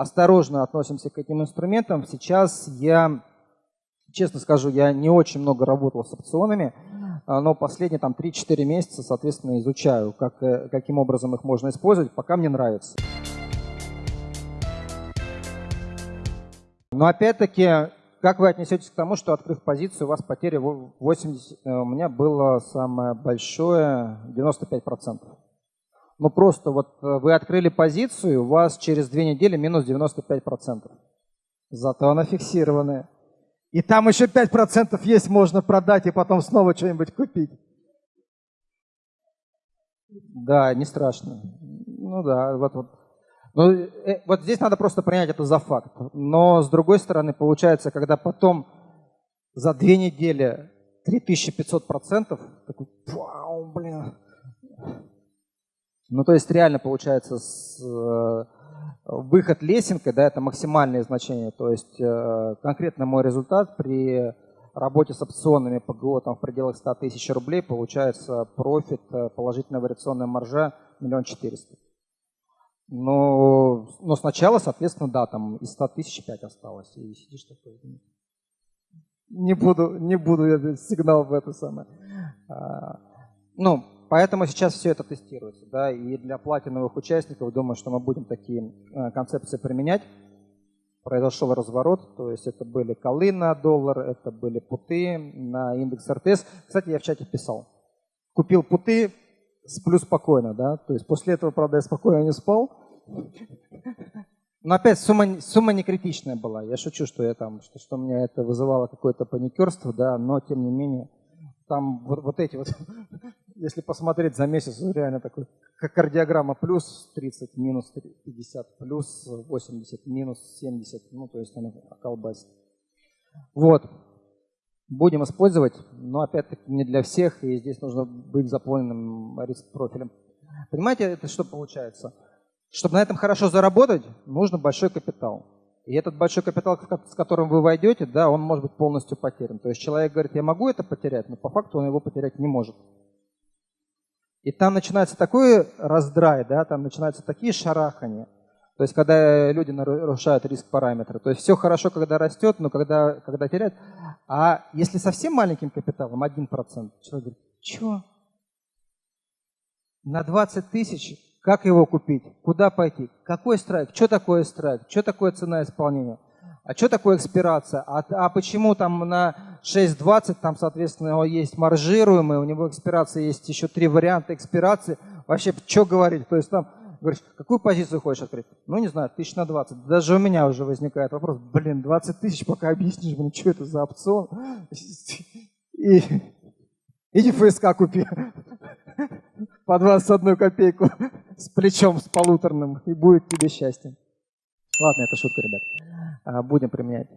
осторожно относимся к этим инструментам. Сейчас я, честно скажу, я не очень много работал с опционами, а, но последние там 3-4 месяца, соответственно, изучаю, как, э, каким образом их можно использовать, пока мне нравится. Но опять-таки, как вы отнесетесь к тому, что открыв позицию, у вас потери 80, э, у меня было самое большое 95%. Ну просто вот э, вы открыли позицию, у вас через две недели минус 95%. Зато она фиксированная. И там еще 5% есть, можно продать и потом снова что-нибудь купить. Да, не страшно. Ну да, вот, вот. Ну, э, вот здесь надо просто принять это за факт. Но с другой стороны, получается, когда потом за две недели 3500%, такой, вау, блин, ну, то есть реально получается с, э, выход лесенкой, да, это максимальное значение. То есть э, конкретно мой результат при работе с опционами ПГО там, в пределах 100 тысяч рублей получается профит, э, положительная вариационная маржа миллион четыреста. Но, но сначала, соответственно, да, там из 100 тысяч 5 осталось. И сидишь такой, не буду, не буду я сигнал в это самое. А, ну, Поэтому сейчас все это тестируется. Да, и для платиновых участников, думаю, что мы будем такие э, концепции применять. Произошел разворот, то есть это были колы на доллар, это были путы на индекс РТС. Кстати, я в чате писал. Купил путы, сплю спокойно, да, то есть после этого, правда, я спокойно не спал. Но опять сумма, сумма не критичная была. Я шучу, что я там, что, что у меня это вызывало какое-то паникерство, да, но тем не менее там вот, вот эти вот, если посмотреть за месяц, ну, реально такой, как кардиограмма, плюс 30, минус 50, плюс 80, минус 70, ну, то есть она колбасит. Вот. Будем использовать, но опять-таки не для всех, и здесь нужно быть заполненным риск-профилем. Понимаете, это что получается? Чтобы на этом хорошо заработать, нужно большой капитал. И этот большой капитал, с которым вы войдете, да, он может быть полностью потерян. То есть человек говорит, я могу это потерять, но по факту он его потерять не может. И там начинается такой раздрай, да, там начинаются такие шарахания. То есть когда люди нарушают риск параметры. То есть все хорошо, когда растет, но когда, когда теряет. А если совсем маленьким капиталом, 1%, человек говорит, что? На 20 тысяч как его купить? Куда пойти? Какой страйк? Что такое страйк? Что такое цена исполнения? А что такое экспирация? А, а почему там на 6.20 там, соответственно, есть маржируемый, у него экспирация есть еще три варианта экспирации. Вообще, что говорить? То есть там говоришь, какую позицию хочешь открыть? Ну, не знаю, тысяч на 20. Даже у меня уже возникает вопрос, блин, 20 тысяч, пока объяснишь, блин, что это за опцион? И, иди ФСК купи по 21 копейку с плечом, с полуторным, и будет тебе счастье. Ладно, это шутка, ребят. А, будем применять.